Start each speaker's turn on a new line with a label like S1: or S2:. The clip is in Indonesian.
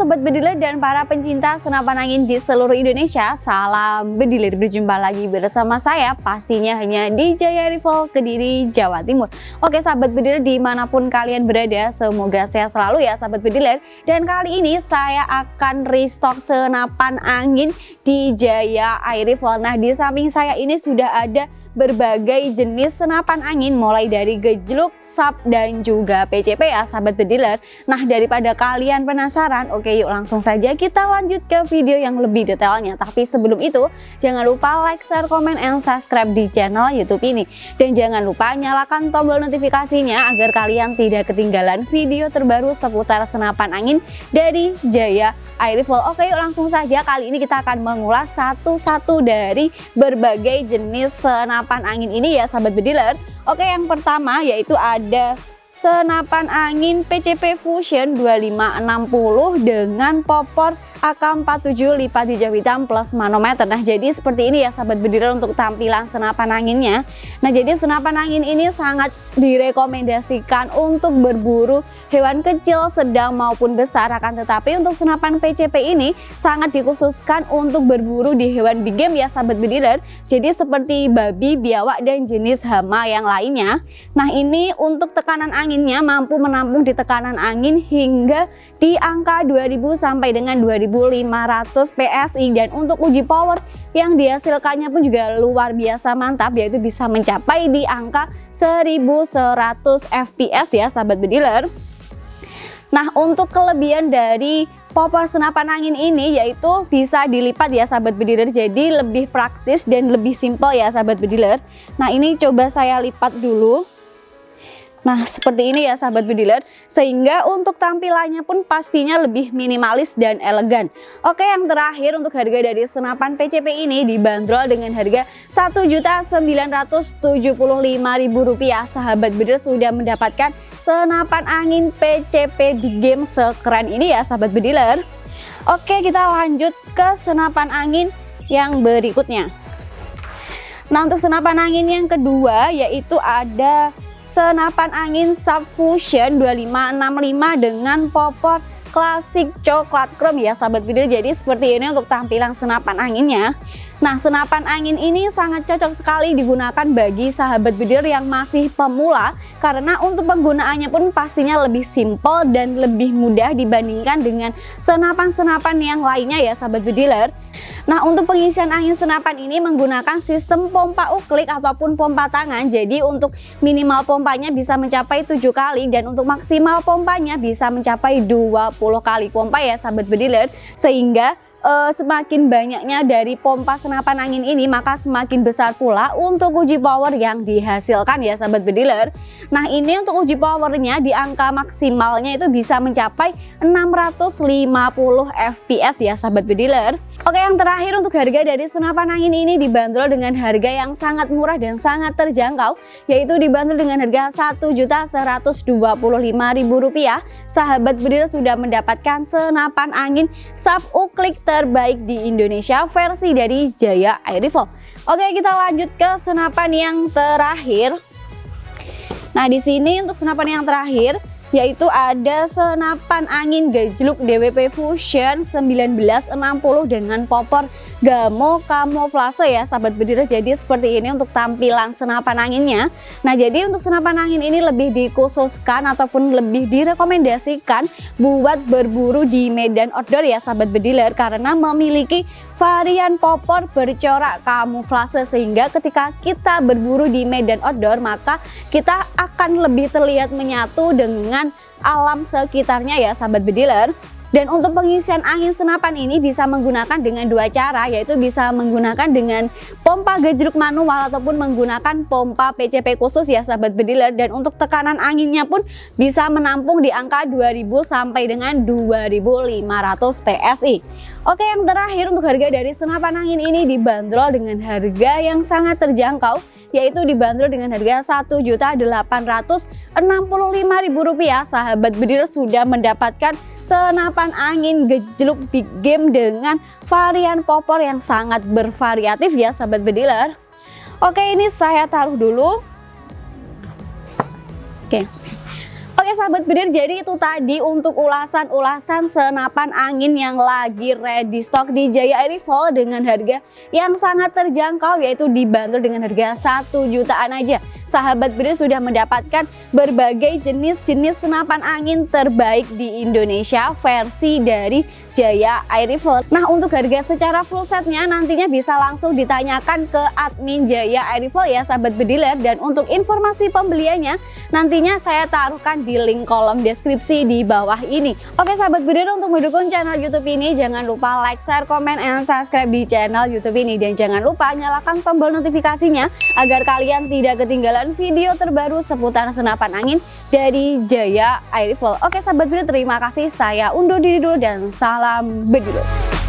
S1: Sobat Bediler dan para pencinta senapan angin di seluruh Indonesia Salam Bediler, berjumpa lagi bersama saya pastinya hanya di Jaya Rival Kediri, Jawa Timur. Oke Sahabat Bediler di mana pun kalian berada semoga sehat selalu ya Sahabat Bediler. Dan kali ini saya akan restock senapan angin di Jaya Air Rifle Nah di samping saya ini sudah ada berbagai jenis senapan angin mulai dari gejluk, sap, dan juga PCP ya sahabat bediler. Nah daripada kalian penasaran, oke yuk langsung saja kita lanjut ke video yang lebih detailnya. Tapi sebelum itu jangan lupa like, share, komen, and subscribe di channel youtube ini. Dan jangan lupa nyalakan tombol notifikasinya agar kalian tidak ketinggalan video terbaru seputar senapan angin dari Jaya Air Rifle. Oke yuk langsung saja kali ini kita akan mengulas satu-satu dari berbagai jenis senapan angin ini ya sahabat bediler Oke yang pertama yaitu ada senapan angin PCP Fusion 2560 dengan popor AK47 lipat hijau hitam plus manometer. Nah jadi seperti ini ya sahabat bediler untuk tampilan senapan anginnya. Nah jadi senapan angin ini sangat direkomendasikan untuk berburu hewan kecil, sedang maupun besar. Akan tetapi untuk senapan PCP ini sangat dikhususkan untuk berburu di hewan big game ya sahabat bediler Jadi seperti babi, biawak dan jenis hama yang lainnya. Nah ini untuk tekanan anginnya mampu menampung di tekanan angin hingga di angka 2000 sampai dengan 2000 1500 PSI dan untuk uji power yang dihasilkannya pun juga luar biasa mantap yaitu bisa mencapai di angka 1100 fps ya sahabat bediler Nah untuk kelebihan dari popor senapan angin ini yaitu bisa dilipat ya sahabat bediler jadi lebih praktis dan lebih simpel ya sahabat bediler Nah ini coba saya lipat dulu Nah seperti ini ya sahabat bediler sehingga untuk tampilannya pun pastinya lebih minimalis dan elegan. Oke yang terakhir untuk harga dari senapan PCP ini dibanderol dengan harga Rp1.975.000 sahabat bediler sudah mendapatkan senapan angin PCP di game sekeren ini ya sahabat bediler Oke kita lanjut ke senapan angin yang berikutnya. Nah untuk senapan angin yang kedua yaitu ada senapan angin Subfusion 2565 dengan popor klasik coklat chrome ya sahabat video jadi seperti ini untuk tampilan senapan anginnya Nah senapan angin ini sangat cocok sekali digunakan bagi sahabat bidir yang masih pemula karena untuk penggunaannya pun pastinya lebih simple dan lebih mudah dibandingkan dengan senapan-senapan yang lainnya ya sahabat bidiler. Nah untuk pengisian angin senapan ini menggunakan sistem pompa uklik ataupun pompa tangan. Jadi untuk minimal pompanya bisa mencapai 7 kali dan untuk maksimal pompanya bisa mencapai 20 kali. Pompa ya sahabat bediler sehingga uh, semakin banyaknya dari pompa senapan angin ini maka semakin besar pula untuk uji power yang dihasilkan ya sahabat bediler. Nah ini untuk uji powernya di angka maksimalnya itu bisa mencapai 650 fps ya sahabat bediler. Oke yang terakhir untuk harga dari senapan angin ini dibanderol dengan harga yang sangat murah dan sangat terjangkau yaitu dibanderol dengan harga Rp1.125.000 sahabat bediler sudah mendapatkan senapan angin sub uklik terbaik di Indonesia versi dari Jaya Air Rifle. Oke, kita lanjut ke senapan yang terakhir. Nah, di sini untuk senapan yang terakhir yaitu ada senapan angin gejluk DWP Fusion 1960 dengan popor gamo kamuflase ya sahabat bediler jadi seperti ini untuk tampilan senapan anginnya. Nah jadi untuk senapan angin ini lebih dikhususkan ataupun lebih direkomendasikan buat berburu di medan outdoor ya sahabat bediler. Karena memiliki varian popor bercorak kamuflase sehingga ketika kita berburu di medan outdoor maka kita akan lebih terlihat menyatu dengan alam sekitarnya ya sahabat bediler dan untuk pengisian angin senapan ini bisa menggunakan dengan dua cara yaitu bisa menggunakan dengan pompa gejruk manual ataupun menggunakan pompa PCP khusus ya sahabat bediler dan untuk tekanan anginnya pun bisa menampung di angka 2000 sampai dengan 2500 PSI. Oke yang terakhir untuk harga dari senapan angin ini dibanderol dengan harga yang sangat terjangkau yaitu dibanderol dengan harga Rp1.865.000 sahabat bediler sudah mendapatkan senapan angin gejluk big game dengan varian popor yang sangat bervariatif ya sahabat bediler oke ini saya taruh dulu. Oke Oke sahabat bedir, jadi itu tadi untuk ulasan-ulasan senapan angin yang lagi ready stock di Jaya Air Rifle dengan harga yang sangat terjangkau yaitu dibanderol dengan harga 1 jutaan aja. Sahabat bedir sudah mendapatkan berbagai jenis-jenis senapan angin terbaik di Indonesia versi dari Jaya Air Rifle. Nah untuk harga secara full setnya nantinya bisa langsung ditanyakan ke admin Jaya Air Rifle ya sahabat bediler dan untuk informasi pembeliannya nantinya saya taruhkan di link kolom deskripsi di bawah ini. Oke sahabat bediler untuk mendukung channel YouTube ini jangan lupa like, share, komen, and subscribe di channel YouTube ini dan jangan lupa nyalakan tombol notifikasinya agar kalian tidak ketinggalan video terbaru seputar senapan angin dari Jaya Air. Oke sahabat bediler terima kasih saya undur diri dulu dan salam Bedilo.